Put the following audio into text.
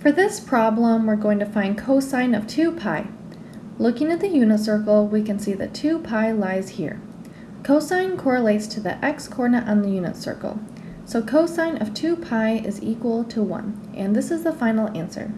For this problem, we're going to find cosine of 2 pi. Looking at the unit circle, we can see that 2 pi lies here. Cosine correlates to the x-coordinate on the unit circle. So cosine of 2 pi is equal to 1, and this is the final answer.